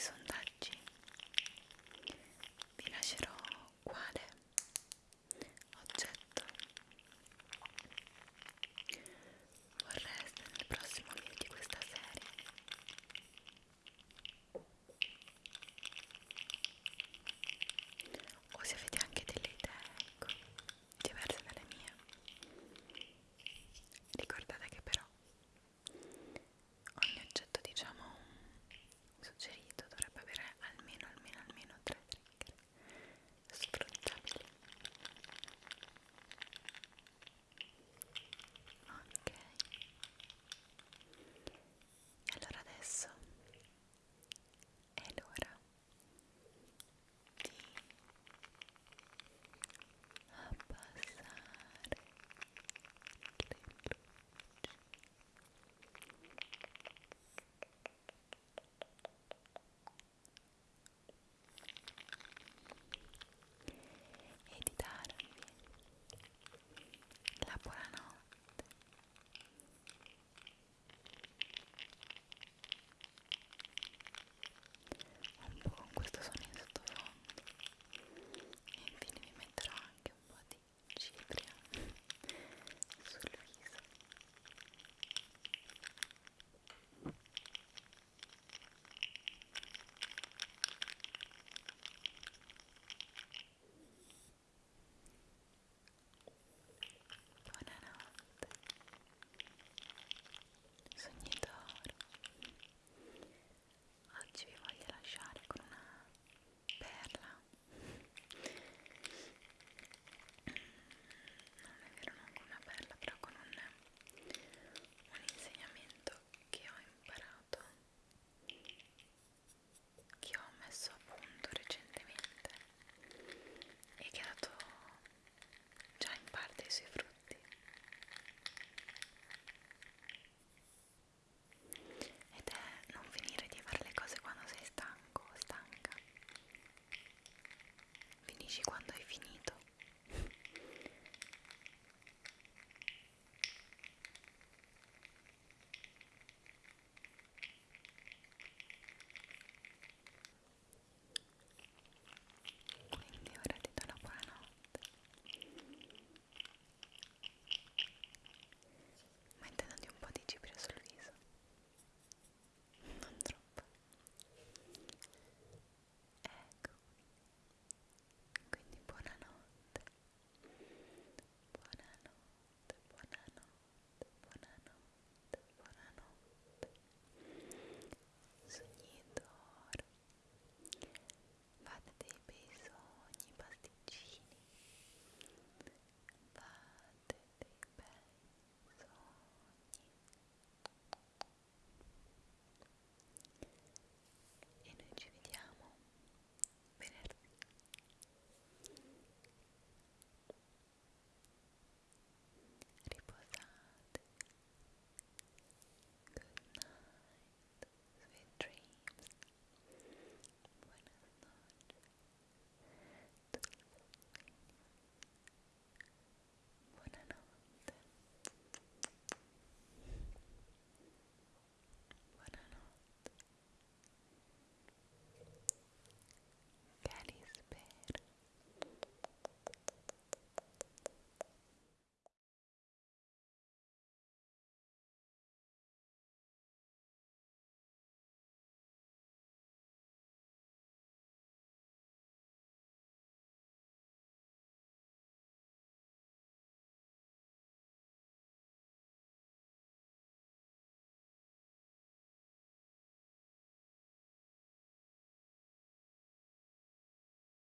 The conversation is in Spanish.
son